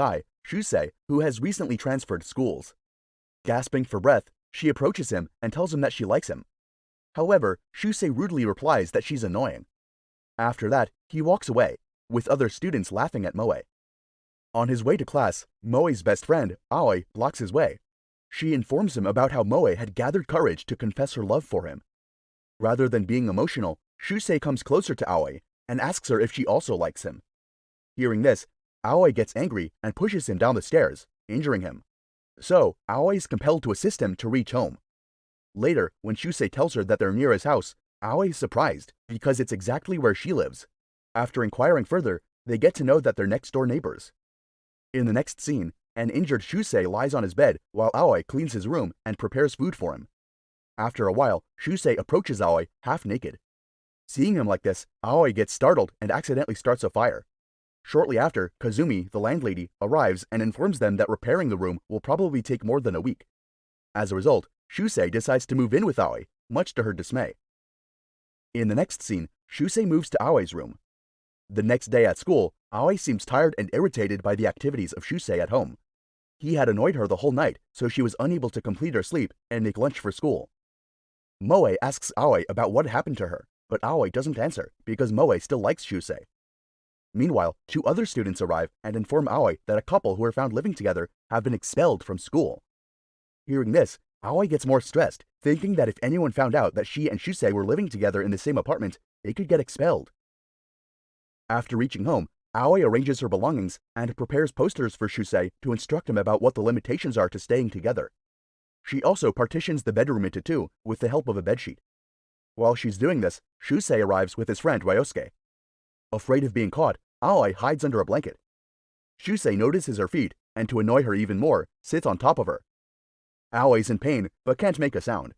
guy, Shusei, who has recently transferred schools. Gasping for breath, she approaches him and tells him that she likes him. However, Shusei rudely replies that she's annoying. After that, he walks away, with other students laughing at Moe. On his way to class, Moe's best friend, Aoi, blocks his way. She informs him about how Moe had gathered courage to confess her love for him. Rather than being emotional, Shusei comes closer to Aoi and asks her if she also likes him. Hearing this, Aoi gets angry and pushes him down the stairs, injuring him. So, Aoi is compelled to assist him to reach home. Later, when Shusei tells her that they're near his house, Aoi is surprised because it's exactly where she lives. After inquiring further, they get to know that they're next door neighbors. In the next scene, an injured Shusei lies on his bed while Aoi cleans his room and prepares food for him. After a while, Shusei approaches Aoi half naked. Seeing him like this, Aoi gets startled and accidentally starts a fire. Shortly after, Kazumi, the landlady, arrives and informs them that repairing the room will probably take more than a week. As a result, Shusei decides to move in with Aoi, much to her dismay. In the next scene, Shusei moves to Aoi's room. The next day at school, Aoi seems tired and irritated by the activities of Shusei at home. He had annoyed her the whole night, so she was unable to complete her sleep and make lunch for school. Moe asks Aoi about what happened to her, but Aoi doesn't answer because Moe still likes Shusei. Meanwhile, two other students arrive and inform Aoi that a couple who are found living together have been expelled from school. Hearing this, Aoi gets more stressed, thinking that if anyone found out that she and Shusei were living together in the same apartment, they could get expelled. After reaching home, Aoi arranges her belongings and prepares posters for Shusei to instruct him about what the limitations are to staying together. She also partitions the bedroom into two with the help of a bedsheet. While she's doing this, Shusei arrives with his friend Ryosuke. Afraid of being caught, Aoi hides under a blanket. Shusei notices her feet and to annoy her even more, sits on top of her. Aoi's in pain but can't make a sound.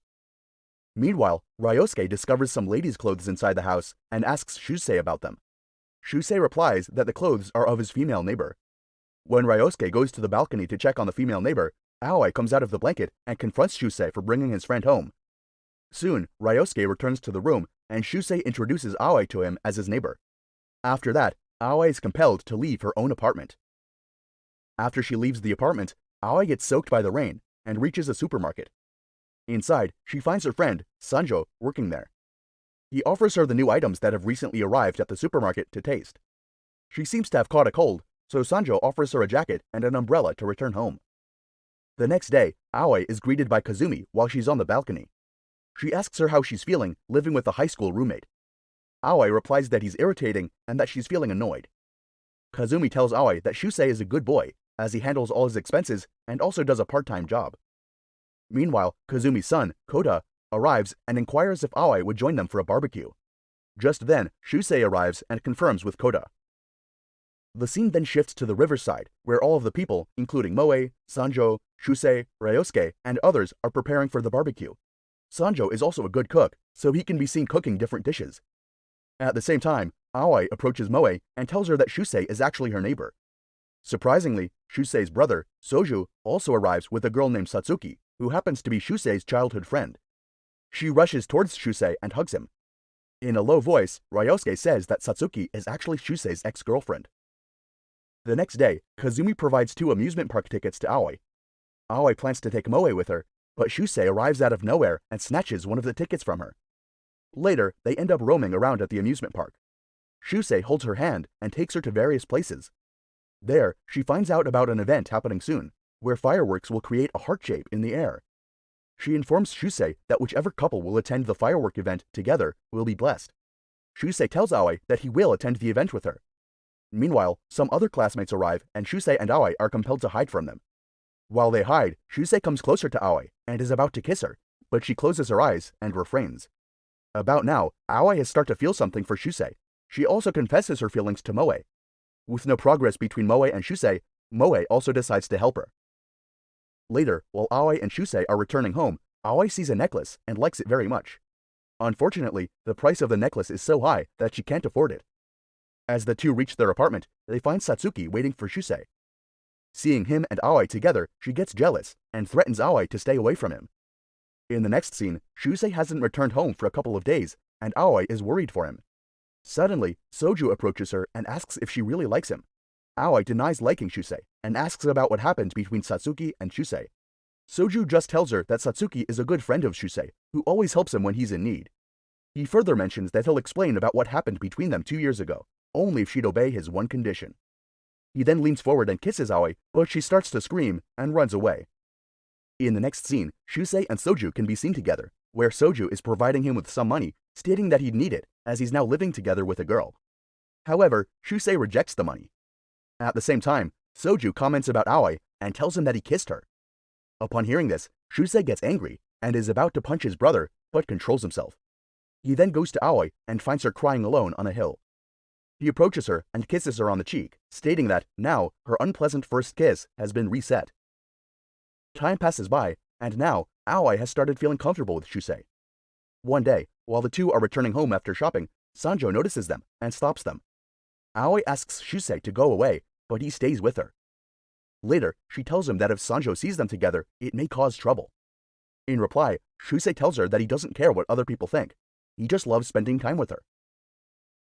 Meanwhile, Ryosuke discovers some ladies' clothes inside the house and asks Shusei about them. Shusei replies that the clothes are of his female neighbor. When Ryosuke goes to the balcony to check on the female neighbor, Aoi comes out of the blanket and confronts Shusei for bringing his friend home. Soon, Ryosuke returns to the room and Shusei introduces Aoi to him as his neighbor. After that, Aoi is compelled to leave her own apartment. After she leaves the apartment, Aoi gets soaked by the rain and reaches a supermarket. Inside, she finds her friend, Sanjo, working there. He offers her the new items that have recently arrived at the supermarket to taste. She seems to have caught a cold, so Sanjo offers her a jacket and an umbrella to return home. The next day, Aoi is greeted by Kazumi while she's on the balcony. She asks her how she's feeling living with a high school roommate. Aoi replies that he's irritating and that she's feeling annoyed. Kazumi tells Aoi that Shusei is a good boy, as he handles all his expenses and also does a part-time job. Meanwhile, Kazumi's son, Kota, arrives and inquires if Aoi would join them for a barbecue. Just then, Shusei arrives and confirms with Kota. The scene then shifts to the riverside, where all of the people, including Moe, Sanjo, Shusei, Ryosuke, and others are preparing for the barbecue. Sanjo is also a good cook, so he can be seen cooking different dishes. At the same time, Aoi approaches Moe and tells her that Shusei is actually her neighbor. Surprisingly, Shusei's brother, Soju, also arrives with a girl named Satsuki, who happens to be Shusei's childhood friend. She rushes towards Shusei and hugs him. In a low voice, Ryosuke says that Satsuki is actually Shusei's ex-girlfriend. The next day, Kazumi provides two amusement park tickets to Aoi. Aoi plans to take Moe with her, but Shusei arrives out of nowhere and snatches one of the tickets from her. Later, they end up roaming around at the amusement park. Shusei holds her hand and takes her to various places. There, she finds out about an event happening soon, where fireworks will create a heart shape in the air. She informs Shusei that whichever couple will attend the firework event together will be blessed. Shusei tells Aoi that he will attend the event with her. Meanwhile, some other classmates arrive and Shusei and Aoi are compelled to hide from them. While they hide, Shusei comes closer to Aoi and is about to kiss her, but she closes her eyes and refrains. About now, Aoi has started to feel something for Shusei. She also confesses her feelings to Moe. With no progress between Moe and Shusei, Moe also decides to help her. Later, while Aoi and Shusei are returning home, Aoi sees a necklace and likes it very much. Unfortunately, the price of the necklace is so high that she can't afford it. As the two reach their apartment, they find Satsuki waiting for Shusei. Seeing him and Aoi together, she gets jealous and threatens Aoi to stay away from him. In the next scene, Shusei hasn't returned home for a couple of days, and Aoi is worried for him. Suddenly, Soju approaches her and asks if she really likes him. Aoi denies liking Shusei and asks about what happened between Satsuki and Shusei. Soju just tells her that Satsuki is a good friend of Shusei, who always helps him when he's in need. He further mentions that he'll explain about what happened between them two years ago, only if she'd obey his one condition. He then leans forward and kisses Aoi, but she starts to scream and runs away. In the next scene, Shusei and Soju can be seen together, where Soju is providing him with some money, stating that he'd need it, as he's now living together with a girl. However, Shusei rejects the money. At the same time, Soju comments about Aoi and tells him that he kissed her. Upon hearing this, Shusei gets angry and is about to punch his brother, but controls himself. He then goes to Aoi and finds her crying alone on a hill. He approaches her and kisses her on the cheek, stating that now her unpleasant first kiss has been reset. Time passes by, and now Aoi has started feeling comfortable with Shusei. One day, while the two are returning home after shopping, Sanjo notices them and stops them. Aoi asks Shusei to go away, but he stays with her. Later, she tells him that if Sanjo sees them together, it may cause trouble. In reply, Shusei tells her that he doesn't care what other people think. He just loves spending time with her.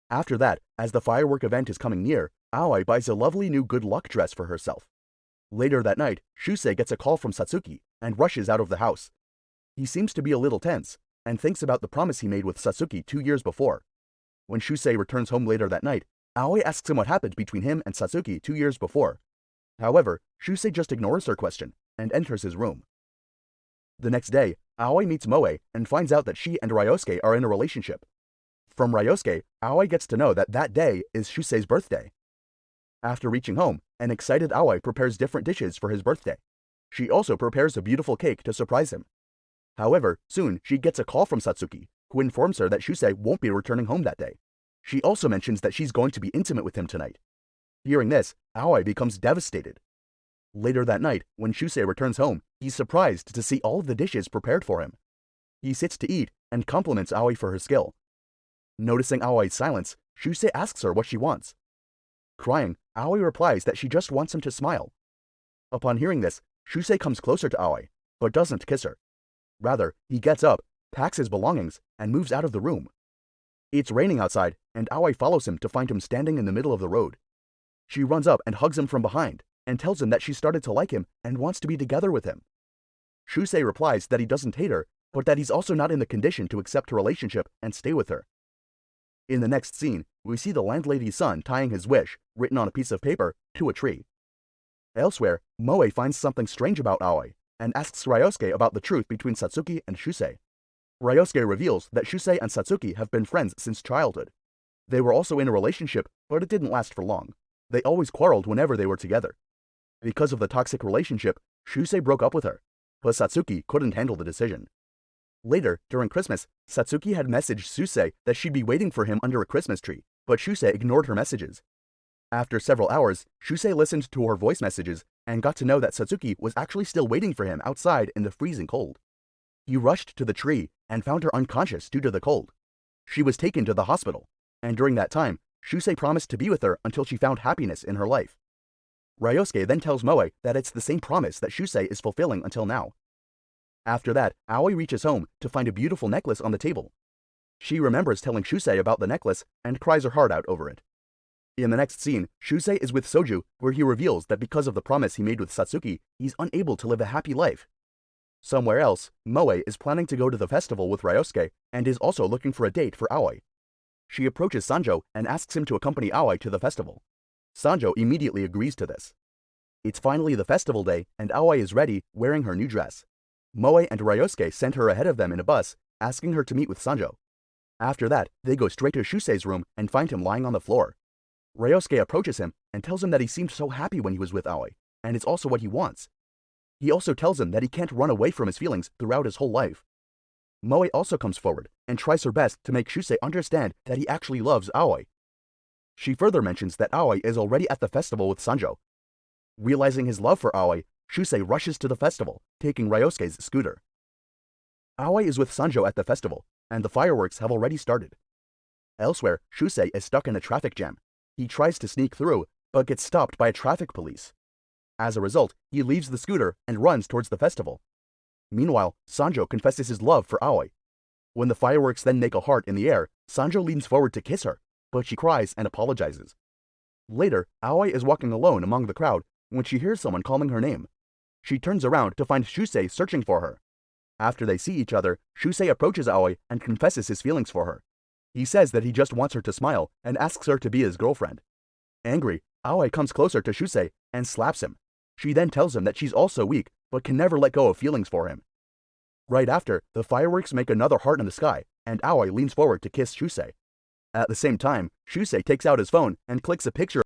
After that, as the firework event is coming near, Aoi buys a lovely new good luck dress for herself. Later that night, Shusei gets a call from Satsuki and rushes out of the house. He seems to be a little tense and thinks about the promise he made with Satsuki two years before. When Shusei returns home later that night, Aoi asks him what happened between him and Satsuki two years before. However, Shusei just ignores her question and enters his room. The next day, Aoi meets Moe and finds out that she and Ryosuke are in a relationship. From Ryosuke, Aoi gets to know that that day is Shusei's birthday. After reaching home, an excited Aoi prepares different dishes for his birthday. She also prepares a beautiful cake to surprise him. However, soon she gets a call from Satsuki, who informs her that Shusei won't be returning home that day. She also mentions that she's going to be intimate with him tonight. Hearing this, Aoi becomes devastated. Later that night, when Shusei returns home, he's surprised to see all of the dishes prepared for him. He sits to eat and compliments Aoi for her skill. Noticing Aoi's silence, Shusei asks her what she wants. Crying, Aoi replies that she just wants him to smile. Upon hearing this, Shusei comes closer to Aoi, but doesn't kiss her. Rather, he gets up, packs his belongings, and moves out of the room. It's raining outside, and Aoi follows him to find him standing in the middle of the road. She runs up and hugs him from behind, and tells him that she started to like him and wants to be together with him. Shusei replies that he doesn't hate her, but that he's also not in the condition to accept her relationship and stay with her. In the next scene, we see the landlady's son tying his wish, written on a piece of paper, to a tree. Elsewhere, Moe finds something strange about Aoi, and asks Ryosuke about the truth between Satsuki and Shusei. Ryosuke reveals that Shusei and Satsuki have been friends since childhood. They were also in a relationship, but it didn't last for long. They always quarreled whenever they were together. Because of the toxic relationship, Shusei broke up with her, but Satsuki couldn't handle the decision. Later, during Christmas, Satsuki had messaged Shusei that she'd be waiting for him under a Christmas tree, but Shusei ignored her messages. After several hours, Shusei listened to her voice messages and got to know that Satsuki was actually still waiting for him outside in the freezing cold. He rushed to the tree and found her unconscious due to the cold. She was taken to the hospital, and during that time, Shusei promised to be with her until she found happiness in her life. Ryosuke then tells Moe that it's the same promise that Shusei is fulfilling until now. After that, Aoi reaches home to find a beautiful necklace on the table. She remembers telling Shusei about the necklace and cries her heart out over it. In the next scene, Shusei is with Soju, where he reveals that because of the promise he made with Satsuki, he's unable to live a happy life. Somewhere else, Moe is planning to go to the festival with Ryosuke and is also looking for a date for Aoi. She approaches Sanjo and asks him to accompany Aoi to the festival. Sanjo immediately agrees to this. It's finally the festival day, and Aoi is ready, wearing her new dress. Moe and Ryosuke send her ahead of them in a bus, asking her to meet with Sanjo. After that, they go straight to Shusei's room and find him lying on the floor. Ryosuke approaches him and tells him that he seemed so happy when he was with Aoi, and it's also what he wants. He also tells him that he can't run away from his feelings throughout his whole life. Moe also comes forward and tries her best to make Shusei understand that he actually loves Aoi. She further mentions that Aoi is already at the festival with Sanjo. Realizing his love for Aoi, Shusei rushes to the festival, taking Ryosuke's scooter. Aoi is with Sanjo at the festival, and the fireworks have already started. Elsewhere, Shusei is stuck in a traffic jam. He tries to sneak through, but gets stopped by a traffic police. As a result, he leaves the scooter and runs towards the festival. Meanwhile, Sanjo confesses his love for Aoi. When the fireworks then make a heart in the air, Sanjo leans forward to kiss her, but she cries and apologizes. Later, Aoi is walking alone among the crowd when she hears someone calling her name. She turns around to find Shusei searching for her. After they see each other, Shusei approaches Aoi and confesses his feelings for her. He says that he just wants her to smile and asks her to be his girlfriend. Angry, Aoi comes closer to Shusei and slaps him. She then tells him that she's also weak but can never let go of feelings for him. Right after, the fireworks make another heart in the sky, and Aoi leans forward to kiss Shusei. At the same time, Shusei takes out his phone and clicks a picture